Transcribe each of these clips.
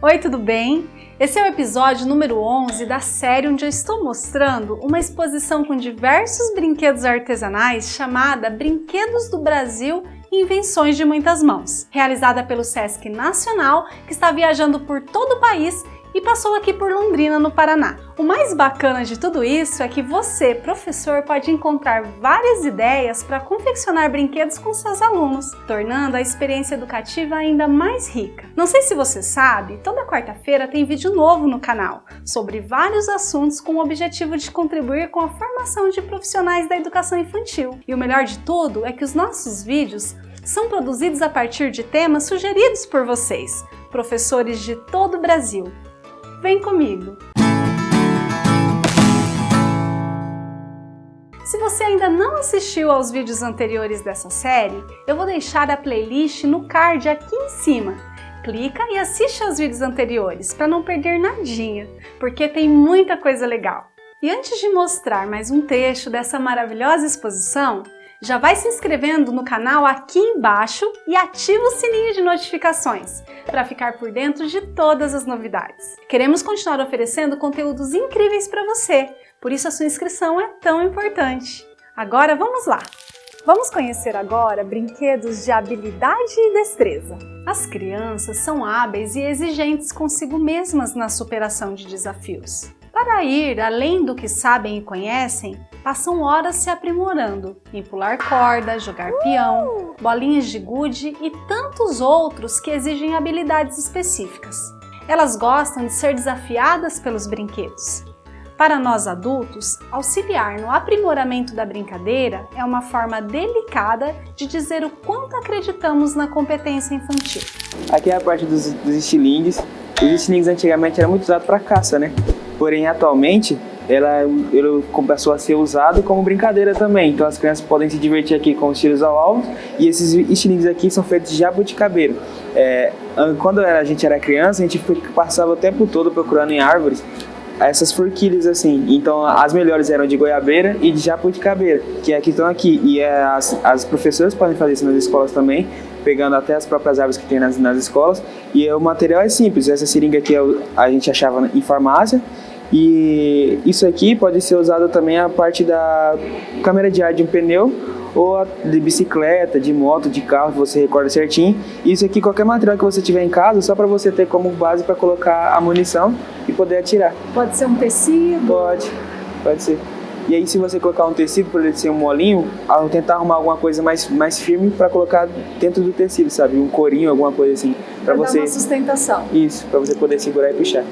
Oi, tudo bem? Esse é o episódio número 11 da série onde eu estou mostrando uma exposição com diversos brinquedos artesanais chamada Brinquedos do Brasil Invenções de Muitas Mãos, realizada pelo Sesc Nacional, que está viajando por todo o país e passou aqui por Londrina, no Paraná. O mais bacana de tudo isso é que você, professor, pode encontrar várias ideias para confeccionar brinquedos com seus alunos, tornando a experiência educativa ainda mais rica. Não sei se você sabe, toda quarta-feira tem vídeo novo no canal sobre vários assuntos com o objetivo de contribuir com a formação de profissionais da educação infantil. E o melhor de tudo é que os nossos vídeos são produzidos a partir de temas sugeridos por vocês, professores de todo o Brasil. Vem comigo! Se você ainda não assistiu aos vídeos anteriores dessa série, eu vou deixar a playlist no card aqui em cima. Clica e assiste aos vídeos anteriores para não perder nadinha, porque tem muita coisa legal. E antes de mostrar mais um trecho dessa maravilhosa exposição, já vai se inscrevendo no canal aqui embaixo e ativa o sininho de notificações para ficar por dentro de todas as novidades. Queremos continuar oferecendo conteúdos incríveis para você, por isso a sua inscrição é tão importante. Agora vamos lá! Vamos conhecer agora brinquedos de habilidade e destreza. As crianças são hábeis e exigentes consigo mesmas na superação de desafios. Para ir além do que sabem e conhecem, passam horas se aprimorando em pular corda, jogar peão, bolinhas de gude e tantos outros que exigem habilidades específicas. Elas gostam de ser desafiadas pelos brinquedos. Para nós adultos, auxiliar no aprimoramento da brincadeira é uma forma delicada de dizer o quanto acreditamos na competência infantil. Aqui é a parte dos, dos estilingues. Os estilingues antigamente eram muito usados para caça, né? Porém, atualmente, ela, passou a ser usado como brincadeira também. Então as crianças podem se divertir aqui com os tiros ao alvo e esses estilingues aqui são feitos de jabuticabeira. É, quando a gente era criança, a gente passava o tempo todo procurando em árvores essas forquilhas assim. Então as melhores eram de goiabeira e de jabuticabeira, que é que estão aqui. E é, as, as professoras podem fazer isso nas escolas também, pegando até as próprias árvores que tem nas, nas escolas. E o material é simples. Essa seringa aqui é a gente achava em farmácia e isso aqui pode ser usado também a parte da câmera de ar de um pneu ou de bicicleta, de moto, de carro, que você recorda certinho. Isso aqui, qualquer material que você tiver em casa, só para você ter como base para colocar a munição e poder atirar. Pode ser um tecido? Pode, pode ser. E aí, se você colocar um tecido para ele ser um molinho, tentar arrumar alguma coisa mais, mais firme para colocar dentro do tecido, sabe? Um corinho, alguma coisa assim. Para você. Dar uma sustentação. Isso, para você poder segurar e puxar.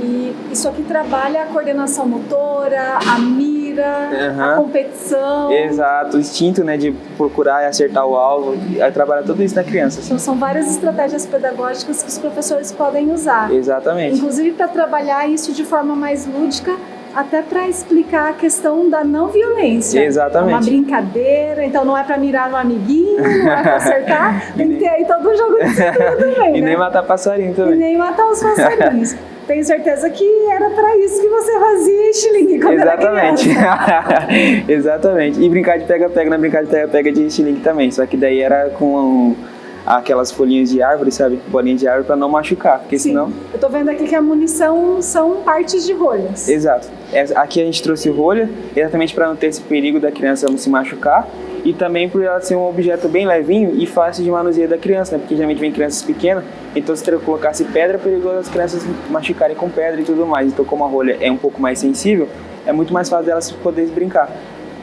E isso aqui trabalha a coordenação motora, a mira, uhum. a competição. Exato, o instinto né, de procurar e acertar o alvo. Trabalha tudo isso na criança. Então são várias estratégias pedagógicas que os professores podem usar. Exatamente. Inclusive para trabalhar isso de forma mais lúdica até para explicar a questão da não violência. Exatamente. É uma brincadeira, então não é para mirar no amiguinho, não é para acertar, tem que ter aí todo o jogo de também, E né? nem matar passarinho também. E nem matar os passarinhos. Tenho certeza que era para isso que você fazia estilingue quando Exatamente. Exatamente. E brincar de pega-pega, na é brincar de pega-pega de estilingue também, só que daí era com aquelas folhinhas de árvore, sabe? Bolinha de árvore para não machucar, porque Sim. senão... Eu tô vendo aqui que a munição são partes de rolhas. Exato. Aqui a gente trouxe rolha, exatamente para não ter esse perigo da criança se machucar e também por ela ser um objeto bem levinho e fácil de manuseio da criança, né? Porque geralmente vem crianças pequenas, então se colocasse pedra, é perigoso as crianças machucarem com pedra e tudo mais. Então como a rolha é um pouco mais sensível, é muito mais fácil delas poderem brincar.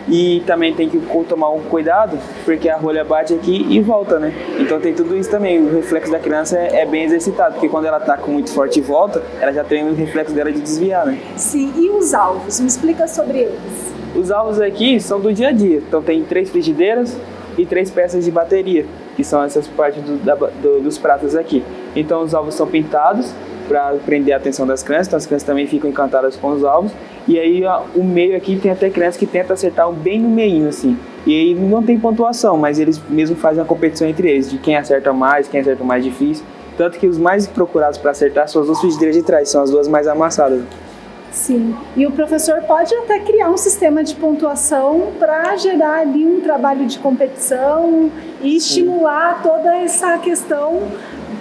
E também tem que tomar um cuidado, porque a rolha bate aqui e volta, né? Então tem tudo isso também. O reflexo da criança é, é bem exercitado, porque quando ela ataca muito forte e volta, ela já tem o reflexo dela de desviar, né? Sim, e os alvos? Me explica sobre eles. Os alvos aqui são do dia a dia. Então tem três frigideiras e três peças de bateria, que são essas partes do, da, do, dos pratos aqui. Então os alvos são pintados para prender a atenção das crianças, então as crianças também ficam encantadas com os alvos. E aí o meio aqui tem até crianças que tentam acertar bem no meio assim. E aí não tem pontuação, mas eles mesmo fazem a competição entre eles, de quem acerta mais, quem acerta mais difícil. Tanto que os mais procurados para acertar são as duas frigideiras de trás, são as duas mais amassadas. Sim, e o professor pode até criar um sistema de pontuação para gerar ali um trabalho de competição e estimular toda essa questão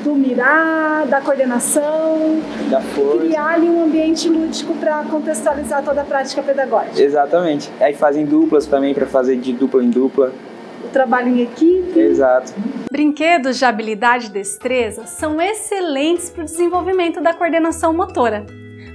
do mirar, da coordenação, da força. criar ali um ambiente lúdico para contextualizar toda a prática pedagógica. Exatamente. Aí fazem duplas também para fazer de dupla em dupla. O trabalho em equipe. Exato. Brinquedos de habilidade e destreza são excelentes para o desenvolvimento da coordenação motora.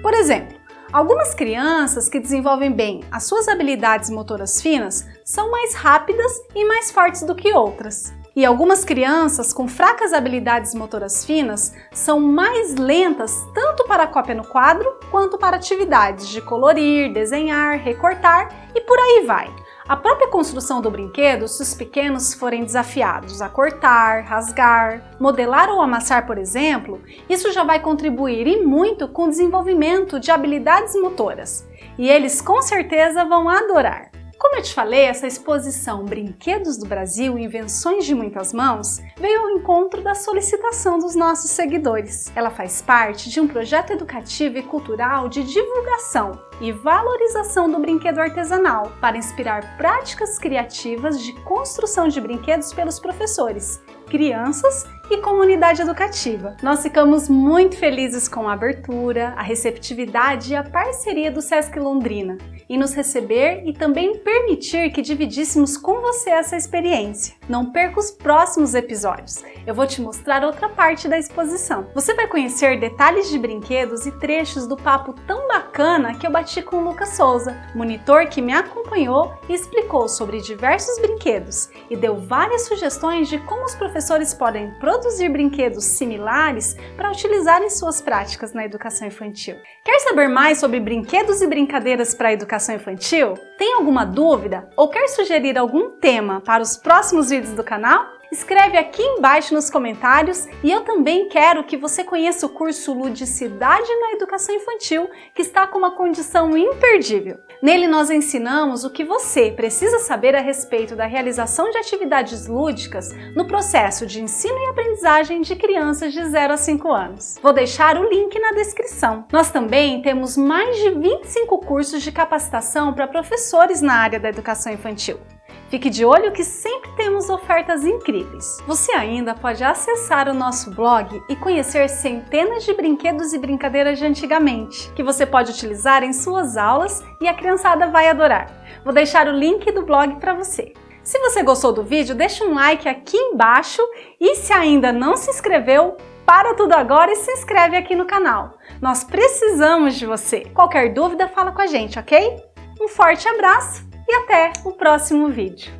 Por exemplo, Algumas crianças que desenvolvem bem as suas habilidades motoras finas são mais rápidas e mais fortes do que outras. E algumas crianças com fracas habilidades motoras finas são mais lentas tanto para a cópia no quadro quanto para atividades de colorir, desenhar, recortar e por aí vai. A própria construção do brinquedo, se os pequenos forem desafiados a cortar, rasgar, modelar ou amassar, por exemplo, isso já vai contribuir e muito com o desenvolvimento de habilidades motoras. E eles com certeza vão adorar. Como eu te falei, essa exposição Brinquedos do Brasil Invenções de Muitas Mãos veio ao encontro da solicitação dos nossos seguidores. Ela faz parte de um projeto educativo e cultural de divulgação e valorização do brinquedo artesanal para inspirar práticas criativas de construção de brinquedos pelos professores, crianças e comunidade educativa. Nós ficamos muito felizes com a abertura, a receptividade e a parceria do Sesc Londrina em nos receber e também permitir que dividíssemos com você essa experiência. Não perca os próximos episódios, eu vou te mostrar outra parte da exposição. Você vai conhecer detalhes de brinquedos e trechos do papo tão bacana que eu bati com o Lucas Souza, monitor que me acompanhou e explicou sobre diversos brinquedos e deu várias sugestões de como os professores podem produzir brinquedos similares para utilizar em suas práticas na educação infantil. Quer saber mais sobre brinquedos e brincadeiras para a educação educação infantil? Tem alguma dúvida ou quer sugerir algum tema para os próximos vídeos do canal? Escreve aqui embaixo nos comentários e eu também quero que você conheça o curso Ludicidade na Educação Infantil, que está com uma condição imperdível. Nele nós ensinamos o que você precisa saber a respeito da realização de atividades lúdicas no processo de ensino e aprendizagem de crianças de 0 a 5 anos. Vou deixar o link na descrição. Nós também temos mais de 25 cursos de capacitação para professores na área da educação infantil. Fique de olho que sempre temos ofertas incríveis. Você ainda pode acessar o nosso blog e conhecer centenas de brinquedos e brincadeiras de antigamente, que você pode utilizar em suas aulas e a criançada vai adorar. Vou deixar o link do blog para você. Se você gostou do vídeo, deixa um like aqui embaixo e se ainda não se inscreveu, para tudo agora e se inscreve aqui no canal. Nós precisamos de você. Qualquer dúvida, fala com a gente, ok? Um forte abraço e até o próximo vídeo.